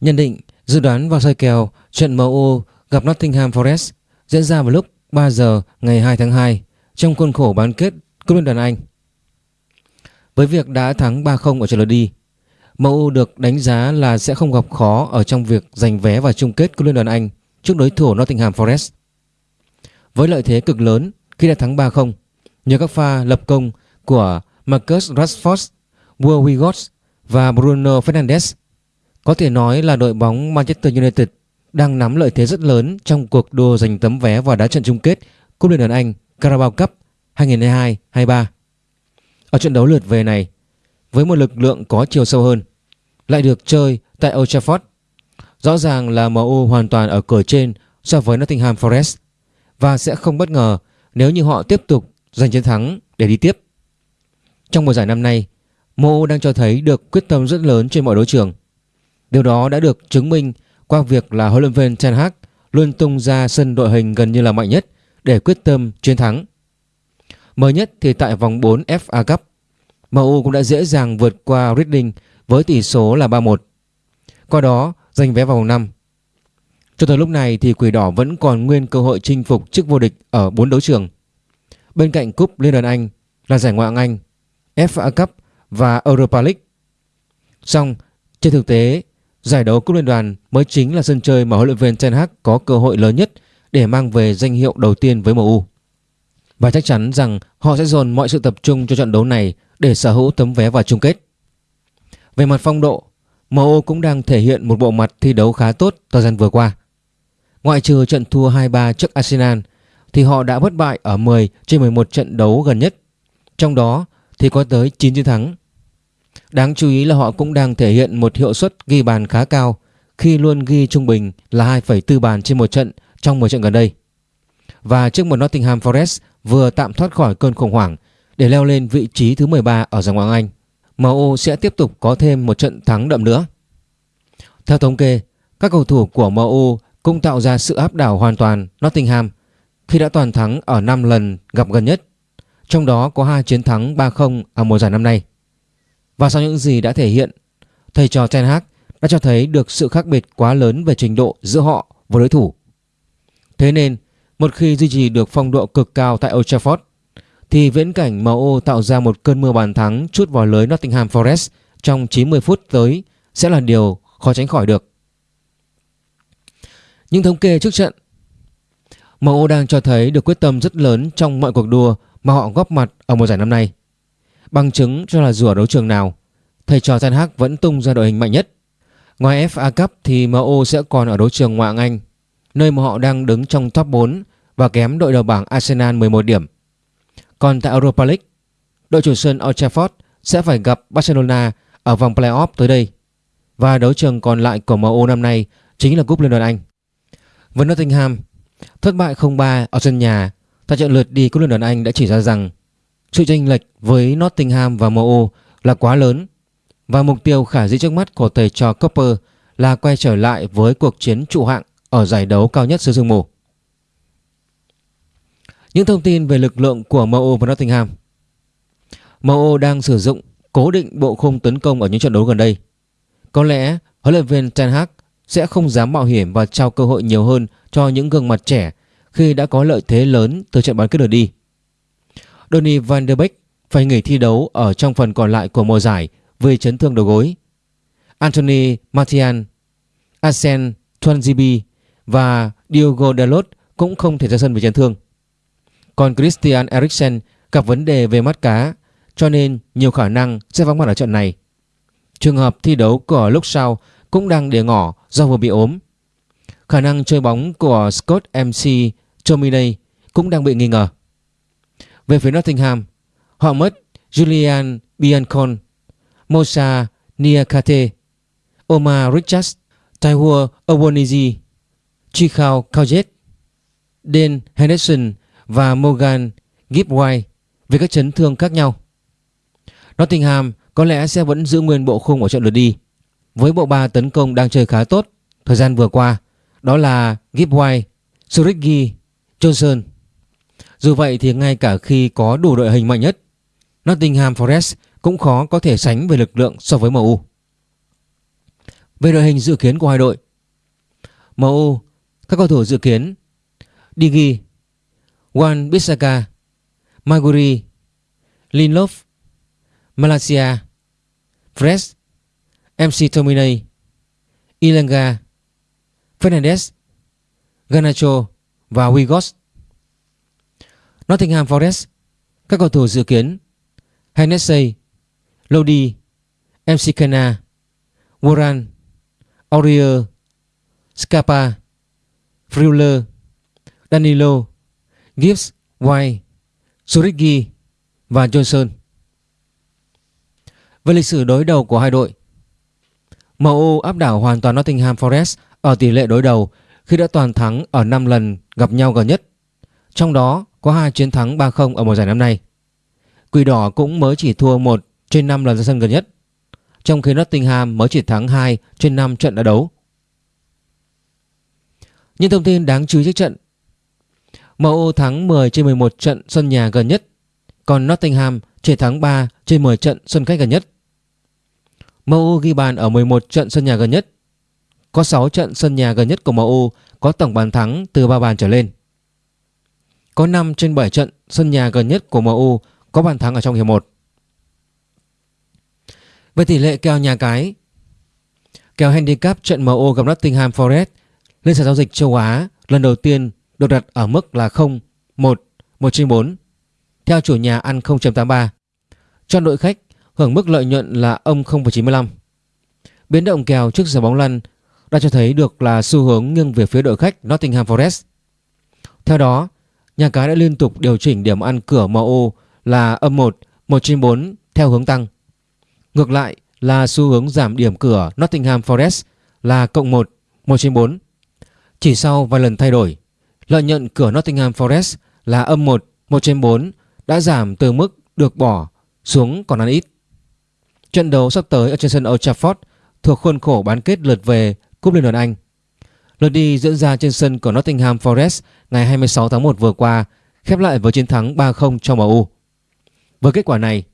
Nhận định, dự đoán và soi kèo trận MU gặp Nottingham Forest diễn ra vào lúc 3 giờ ngày 2 tháng 2 trong khuôn khổ bán kết Cúp Liên đoàn Anh. Với việc đã thắng 3-0 ở trận lượt đi, MU được đánh giá là sẽ không gặp khó ở trong việc giành vé vào chung kết Cúp Liên đoàn Anh trước đối thủ Nottingham Forest. Với lợi thế cực lớn khi đã thắng 3-0 nhờ các pha lập công của Marcus Rashford, Will Wiggins và Bruno Fernandes, có thể nói là đội bóng Manchester United đang nắm lợi thế rất lớn trong cuộc đua giành tấm vé vào đá trận chung kết Cúp Liên đoàn Anh Carabao Cup 2022-23. Ở trận đấu lượt về này, với một lực lượng có chiều sâu hơn, lại được chơi tại Old Trafford, rõ ràng là MU hoàn toàn ở cửa trên so với Nottingham Forest và sẽ không bất ngờ nếu như họ tiếp tục giành chiến thắng để đi tiếp. Trong mùa giải năm nay, MU đang cho thấy được quyết tâm rất lớn trên mọi đấu trường. Điều đó đã được chứng minh qua việc là huấn luyện viên Ten Hag luôn tung ra sân đội hình gần như là mạnh nhất để quyết tâm chiến thắng. Mới nhất thì tại vòng 4 FA Cup, MU cũng đã dễ dàng vượt qua Reading với tỷ số là 3-1. Qua đó giành vé vào vòng 5. Cho tới lúc này thì Quỷ Đỏ vẫn còn nguyên cơ hội chinh phục chức vô địch ở 4 đấu trường. Bên cạnh Cúp Liên đoàn Anh là giải Ngoại hạng Anh, FA Cup và Europa League. Song trên thực tế, giải đấu Cúp Liên đoàn mới chính là sân chơi mà huấn luyện viên Ten Hag có cơ hội lớn nhất để mang về danh hiệu đầu tiên với MU. Và chắc chắn rằng họ sẽ dồn mọi sự tập trung cho trận đấu này để sở hữu tấm vé vào chung kết. Về mặt phong độ, MU cũng đang thể hiện một bộ mặt thi đấu khá tốt thời gian vừa qua. Ngoại trừ trận thua 2-3 trước Arsenal thì họ đã bất bại ở 10 trên 11 trận đấu gần nhất. Trong đó thì có tới 9 chiến thắng. Đáng chú ý là họ cũng đang thể hiện một hiệu suất ghi bàn khá cao khi luôn ghi trung bình là 2,4 bàn trên một trận trong 10 trận gần đây. Và trước một Nottingham Forest vừa tạm thoát khỏi cơn khủng hoảng để leo lên vị trí thứ 13 ở giải Ngoại Anh, MU sẽ tiếp tục có thêm một trận thắng đậm nữa. Theo thống kê, các cầu thủ của MU cũng tạo ra sự áp đảo hoàn toàn Nottingham khi đã toàn thắng ở 5 lần gặp gần nhất, trong đó có hai chiến thắng 3-0 ở mùa giải năm nay. Và sau những gì đã thể hiện, thầy trò Ten Hag đã cho thấy được sự khác biệt quá lớn về trình độ giữa họ và đối thủ. Thế nên, một khi duy trì được phong độ cực cao tại Old Trafford, thì viễn cảnh MU tạo ra một cơn mưa bàn thắng chút vào lưới Nottingham Forest trong 90 phút tới sẽ là điều khó tránh khỏi được. Những thống kê trước trận MU đang cho thấy được quyết tâm rất lớn trong mọi cuộc đua mà họ góp mặt ở mùa giải năm nay. Bằng chứng cho là dù ở đấu trường nào, thầy trò Ten Hag vẫn tung ra đội hình mạnh nhất. Ngoài FA Cup thì MU sẽ còn ở đấu trường ngoại hạng Anh, nơi mà họ đang đứng trong top 4 và kém đội đầu bảng Arsenal 11 điểm. Còn tại Europa League, đội chủ sân Old Trafford sẽ phải gặp Barcelona ở vòng playoff tới đây. Và đấu trường còn lại của MU năm nay chính là Cúp Liên đoàn Anh. Với Nottingham, thất bại 0-3 ở sân nhà tại trận lượt đi Cúp Liên đoàn Anh đã chỉ ra rằng sự chênh lệch với Nottingham và MU là quá lớn, và mục tiêu khả dĩ trước mắt của thầy trò Copper là quay trở lại với cuộc chiến trụ hạng ở giải đấu cao nhất xứ sương mù. Những thông tin về lực lượng của MU và Nottingham MU đang sử dụng cố định bộ khung tấn công ở những trận đấu gần đây. Có lẽ huấn luyện viên Ten Hag sẽ không dám mạo hiểm và trao cơ hội nhiều hơn cho những gương mặt trẻ khi đã có lợi thế lớn từ trận bán kết lượt đi. Donny van der Beek phải nghỉ thi đấu ở trong phần còn lại của mùa giải vì chấn thương đầu gối. Anthony Martial, Asen Tuanzibi và Diogo Dalot cũng không thể ra sân vì chấn thương. Còn Christian Eriksen gặp vấn đề về mắt cá cho nên nhiều khả năng sẽ vắng mặt ở trận này. Trường hợp thi đấu của lúc sau cũng đang để ngỏ do vừa bị ốm. Khả năng chơi bóng của Scott MC Tominey cũng đang bị nghi ngờ. Về phía Nottingham, họ mất Julian Biancon, Mosa Niakate, Omar Richards, Taiwo Owonizi, Chikao Kaujet, Dan Henderson và Morgan Gibbway về các chấn thương khác nhau. Nottingham có lẽ sẽ vẫn giữ nguyên bộ khung ở trận lượt đi với bộ ba tấn công đang chơi khá tốt thời gian vừa qua đó là Gibbway, Surigi, Johnson. Dù vậy thì ngay cả khi có đủ đội hình mạnh nhất, Nottingham Forest cũng khó có thể sánh về lực lượng so với MU. Về đội hình dự kiến của hai đội MU Các cầu thủ dự kiến, Digi Wan Bissaka Maguri Linlof Malaysia Fresh MC Tominay Ilanga Fernandez Ganacho và Wigos Nottingham Forest Các cầu thủ dự kiến, Hennessy, Lodi MC Kena Warren, Aurier Scapa Friuler Danilo, Gibbs, White Surigi và Johnson Về lịch sử đối đầu của hai đội MU áp đảo hoàn toàn Nottingham Forest ở tỷ lệ đối đầu khi đã toàn thắng ở 5 lần gặp nhau gần nhất. Trong đó có hai chiến thắng 3-0 ở mùa giải năm nay. Quỷ đỏ cũng mới chỉ thua 1 trên 5 lần ra sân gần nhất, trong khi Nottingham mới chỉ thắng 2 trên 5 trận đã đấu. Những thông tin đáng chú ý trước trận MU thắng 10 trên 11 trận sân nhà gần nhất, còn Nottingham chỉ thắng 3 trên 10 trận sân khách gần nhất. MU ghi bàn ở 11 trận sân nhà gần nhất. Có 6 trận sân nhà gần nhất của MU có tổng bàn thắng từ 3 bàn trở lên. Có 5 trên 7 trận sân nhà gần nhất của MU có bàn thắng ở trong hiệp 1. Về tỷ lệ kèo nhà cái Kèo handicap trận MU gặp Nottingham Forest lên sàn giao dịch châu Á lần đầu tiên được đặt ở mức là 0, 1, 1 trên 4 theo chủ nhà ăn 0.83. Cho đội khách hưởng mức lợi nhuận là âm 0.95. Biến động kèo trước giờ bóng lăn đã cho thấy được là xu hướng nghiêng về phía đội khách Nottingham Forest. Theo đó, nhà cái đã liên tục điều chỉnh điểm ăn cửa MO là âm 1, 1 trên 4 theo hướng tăng. Ngược lại là xu hướng giảm điểm cửa Nottingham Forest là cộng 1, 1 trên 4. Chỉ sau vài lần thay đổi, lợi nhuận cửa Nottingham Forest là âm 1, 1 trên 4 đã giảm từ mức được bỏ xuống còn ăn ít. Trận đấu sắp tới ở trên sân Old Trafford thuộc khuôn khổ bán kết lượt về Cúp Liên đoàn Anh. Lượt đi diễn ra trên sân của Nottingham Forest ngày 26 tháng 1 vừa qua, khép lại với chiến thắng 3-0 cho MU. Với kết quả này,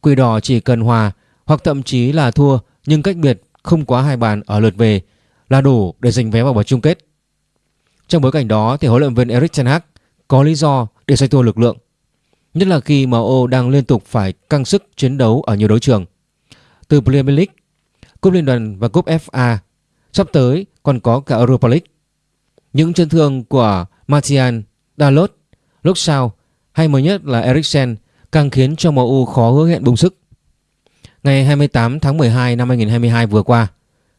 Quỷ Đỏ chỉ cần hòa hoặc thậm chí là thua nhưng cách biệt không quá hai bàn ở lượt về là đủ để giành vé vào vòng chung kết. Trong bối cảnh đó thì huấn luyện viên Erik ten Hag có lý do để xoay tua lực lượng. Nhất là khi MU đang liên tục phải căng sức chiến đấu ở nhiều đấu trường. Từ Premier League, Cúp Liên đoàn và Cúp FA, sắp tới còn có cả Europa League. Những chân thương của Martial, Dalot, lúc sau hay mới nhất là Eriksen càng khiến cho MU khó hứa hẹn bùng sức. Ngày 28 tháng 12 năm 2022 vừa qua,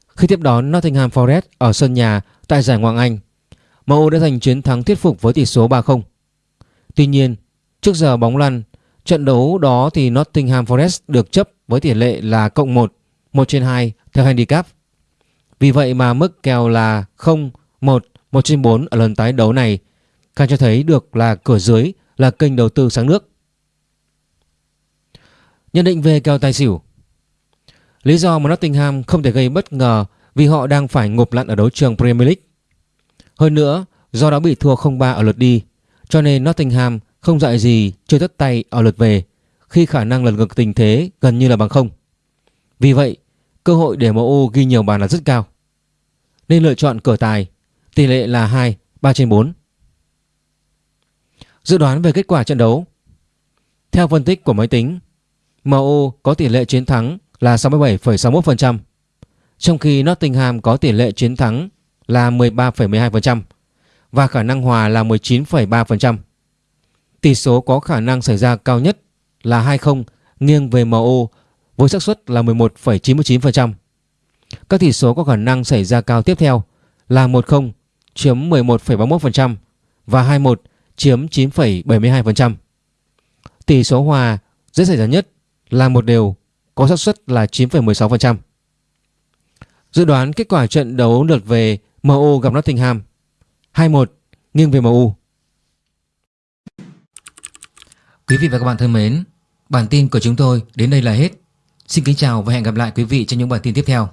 khi tiếp đón Nottingham Forest ở sân nhà tại giải Ngoại Anh, MU đã giành chiến thắng thuyết phục với tỷ số 3-0. Tuy nhiên, trước giờ bóng lăn, trận đấu đó thì Nottingham Forest được chấp với tỷ lệ là cộng 1, 1 trên 2 theo handicap. Vì vậy mà mức kèo là 0, 1, 1 trên 4 ở lần tái đấu này càng cho thấy được là cửa dưới là kênh đầu tư sáng nước. Nhận định về kèo tài xỉu Lý do mà Nottingham không thể gây bất ngờ vì họ đang phải ngộp lặn ở đấu trường Premier League. Hơn nữa, do đã bị thua 0-3 ở lượt đi, cho nên Nottingham không dạy gì chơi tất tay ở lượt về khi khả năng lần ngược tình thế gần như là bằng không. Vì vậy, cơ hội để MU ghi nhiều bàn là rất cao. Nên lựa chọn cửa tài, tỷ lệ là 2, 3 trên 4. Dự đoán về kết quả trận đấu Theo phân tích của máy tính, MU có tỷ lệ chiến thắng là 67,61%, trong khi Nottingham có tỷ lệ chiến thắng là 13,12% và khả năng hòa là 19,3%. Tỷ số có khả năng xảy ra cao nhất là 2-0 nghiêng về MU với xác suất là 11,99%. Các tỷ số có khả năng xảy ra cao tiếp theo là 10 chiếm 11,31% và 21 chiếm 9,72%. Tỷ số hòa dễ xảy ra nhất là một đều có xác suất là 9,16%. Dự đoán kết quả trận đấu lượt về MU gặp Nottingham 2-1 nghiêng về MU. Quý vị và các bạn thân mến, bản tin của chúng tôi đến đây là hết. Xin kính chào và hẹn gặp lại quý vị trong những bản tin tiếp theo.